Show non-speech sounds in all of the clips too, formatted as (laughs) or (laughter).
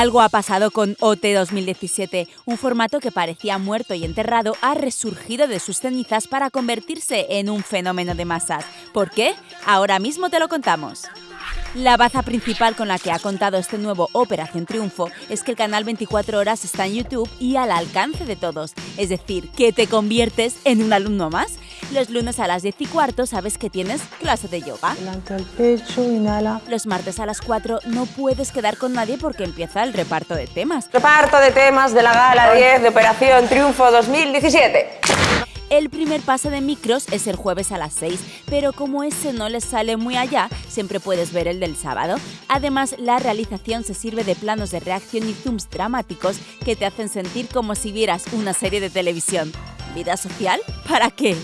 Algo ha pasado con OT 2017, un formato que parecía muerto y enterrado ha resurgido de sus cenizas para convertirse en un fenómeno de masas. ¿Por qué? Ahora mismo te lo contamos. La baza principal con la que ha contado este nuevo Operación Triunfo es que el canal 24 horas está en YouTube y al alcance de todos, es decir, que te conviertes en un alumno más. Los lunes a las 10 y cuarto sabes que tienes clase de yoga. Levanta el pecho, inhala. Los martes a las 4 no puedes quedar con nadie porque empieza el reparto de temas. Reparto de temas de la Gala 10 de Operación Triunfo 2017. El primer pase de micros es el jueves a las 6, pero como ese no les sale muy allá, siempre puedes ver el del sábado. Además, la realización se sirve de planos de reacción y zooms dramáticos que te hacen sentir como si vieras una serie de televisión. ¿Vida social? ¿Para qué?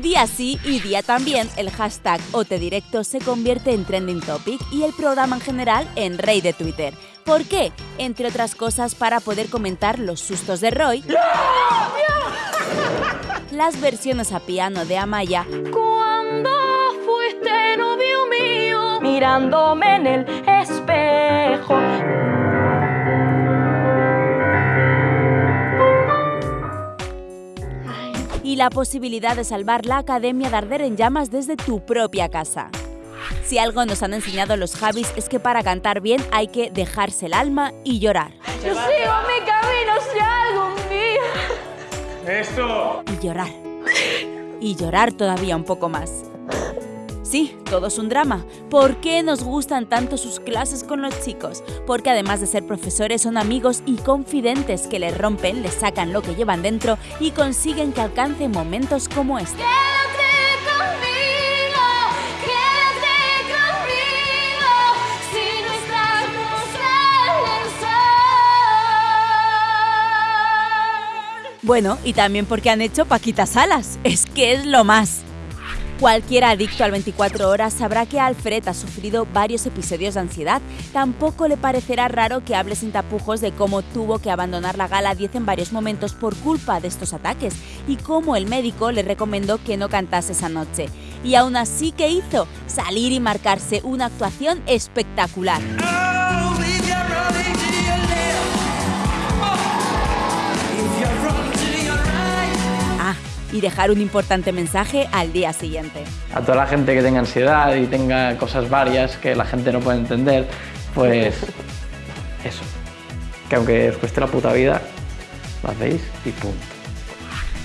Día sí y día también, el hashtag OTEDirecto se convierte en trending topic y el programa en general en rey de Twitter. ¿Por qué? Entre otras cosas para poder comentar los sustos de Roy (laughs) las versiones a piano de Amaya. Cuando fuiste novio mío, mirándome en el espejo. Y la posibilidad de salvar la Academia de Arder en Llamas desde tu propia casa. Si algo nos han enseñado los Javis es que para cantar bien hay que dejarse el alma y llorar. Yo sigo mi camino si algún día ¡Esto! Y llorar. Y llorar todavía un poco más. Sí, todo es un drama. ¿Por qué nos gustan tanto sus clases con los chicos? Porque además de ser profesores son amigos y confidentes que les rompen, les sacan lo que llevan dentro y consiguen que alcancen momentos como este. Quédate conmigo, quédate conmigo, si no estamos en el sol. Bueno, y también porque han hecho Paquita Salas. Es que es lo más. Cualquier adicto al 24 horas sabrá que Alfred ha sufrido varios episodios de ansiedad. Tampoco le parecerá raro que hable sin tapujos de cómo tuvo que abandonar la gala 10 en varios momentos por culpa de estos ataques y cómo el médico le recomendó que no cantase esa noche. Y aún así, ¿qué hizo? Salir y marcarse una actuación espectacular. Dejar un importante mensaje al día siguiente. A toda la gente que tenga ansiedad y tenga cosas varias que la gente no puede entender, pues (laughs) eso. Que aunque os cueste la puta vida, lo hacéis y punto.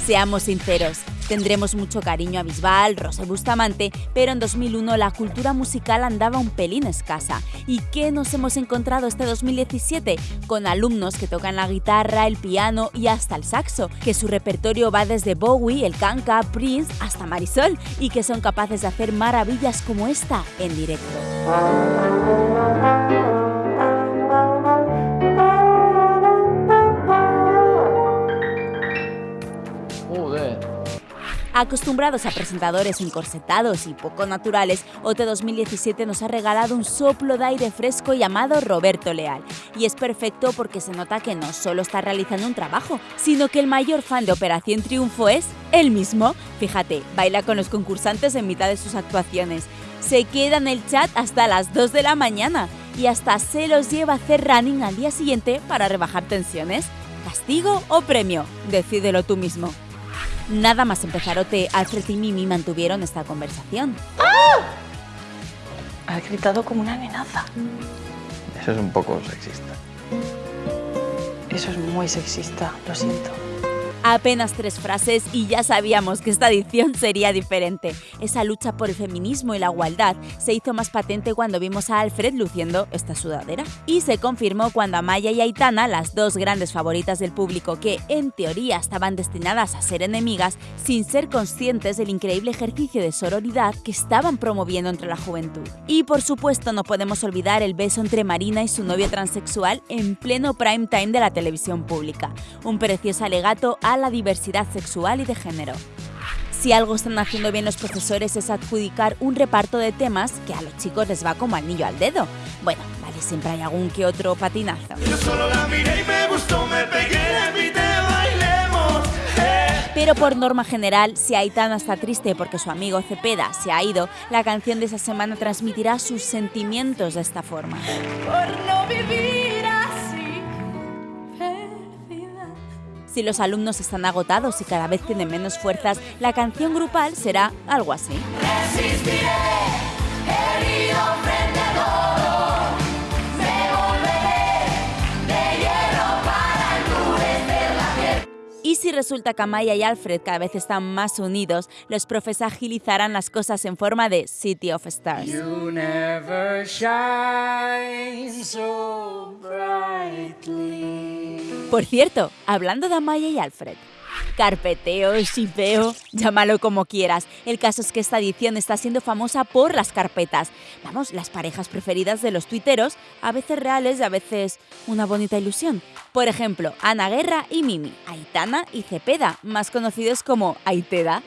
Seamos sinceros, tendremos mucho cariño a Bisbal, Rosa y Bustamante, pero en 2001 la cultura musical andaba un pelín escasa. ¿Y qué nos hemos encontrado este 2017? Con alumnos que tocan la guitarra, el piano y hasta el saxo, que su repertorio va desde Bowie, el Kanka, Prince hasta Marisol y que son capaces de hacer maravillas como esta en directo. Acostumbrados a presentadores encorsetados y poco naturales, OT 2017 nos ha regalado un soplo de aire fresco llamado Roberto Leal. Y es perfecto porque se nota que no solo está realizando un trabajo, sino que el mayor fan de Operación Triunfo es él mismo. Fíjate, baila con los concursantes en mitad de sus actuaciones. Se queda en el chat hasta las 2 de la mañana y hasta se los lleva a hacer running al día siguiente para rebajar tensiones. ¿Castigo o premio? Decídelo tú mismo. Nada más empezar OT, Alfred y Mimi mantuvieron esta conversación. Has gritado como una amenaza. Eso es un poco sexista. Eso es muy sexista, lo siento. Apenas tres frases y ya sabíamos que esta edición sería diferente. Esa lucha por el feminismo y la igualdad se hizo más patente cuando vimos a Alfred luciendo esta sudadera. Y se confirmó cuando Amaya y Aitana, las dos grandes favoritas del público que en teoría estaban destinadas a ser enemigas, sin ser conscientes del increíble ejercicio de sororidad que estaban promoviendo entre la juventud. Y por supuesto no podemos olvidar el beso entre Marina y su novio transexual en pleno prime time de la televisión pública. Un precioso alegato a la diversidad sexual y de género. Si algo están haciendo bien los profesores es adjudicar un reparto de temas que a los chicos les va como anillo al dedo. Bueno, vale, siempre hay algún que otro patinazo. Eh. Pero por norma general, si Aitana está triste porque su amigo Cepeda se ha ido, la canción de esa semana transmitirá sus sentimientos de esta forma. Por no vivir Si los alumnos están agotados y cada vez tienen menos fuerzas, la canción grupal será algo así. Y si resulta que Amaya y Alfred cada vez están más unidos, los profes agilizarán las cosas en forma de City of Stars. Por cierto, hablando de Amaya y Alfred, carpeteo, shipeo, llámalo como quieras. El caso es que esta edición está siendo famosa por las carpetas. Vamos, las parejas preferidas de los tuiteros, a veces reales y a veces una bonita ilusión. Por ejemplo, Ana Guerra y Mimi, Aitana y Cepeda, más conocidos como Aiteda.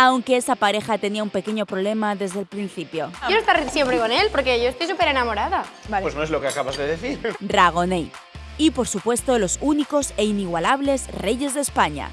Aunque esa pareja tenía un pequeño problema desde el principio. Quiero estar siempre con él porque yo estoy súper enamorada. Pues no es lo que acabas de decir. (laughs) Dragonei. Y por supuesto los únicos e inigualables Reyes de España.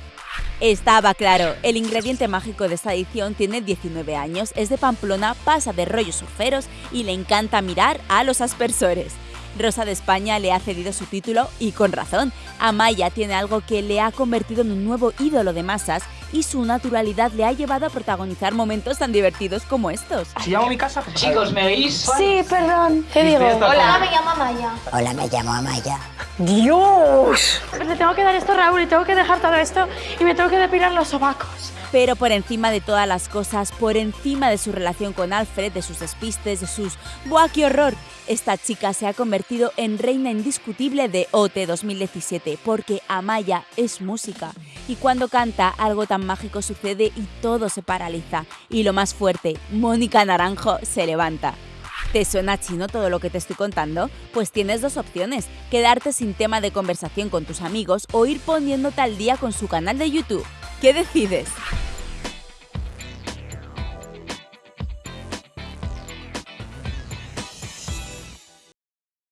Estaba claro, el ingrediente mágico de esta edición tiene 19 años, es de Pamplona, pasa de rollos surferos y le encanta mirar a los aspersores. Rosa de España le ha cedido su título y con razón. Amaya tiene algo que le ha convertido en un nuevo ídolo de masas y su naturalidad le ha llevado a protagonizar momentos tan divertidos como estos. Si llamo a mi casa, Chicos, ¿me oís? Sí, perdón. ¿Qué digo? Hola, me llamo Maya. Hola, me llamo Amaya. ¡Dios! Le tengo que dar esto a Raúl y tengo que dejar todo esto y me tengo que depilar los sobacos. Pero por encima de todas las cosas, por encima de su relación con Alfred, de sus despistes, de sus ¡buah, qué horror! Esta chica se ha convertido en reina indiscutible de OT 2017 porque Amaya es música. Y cuando canta, algo tan mágico sucede y todo se paraliza. Y lo más fuerte, Mónica Naranjo se levanta. ¿Te suena chino todo lo que te estoy contando? Pues tienes dos opciones, quedarte sin tema de conversación con tus amigos o ir poniéndote al día con su canal de YouTube. ¿Qué decides?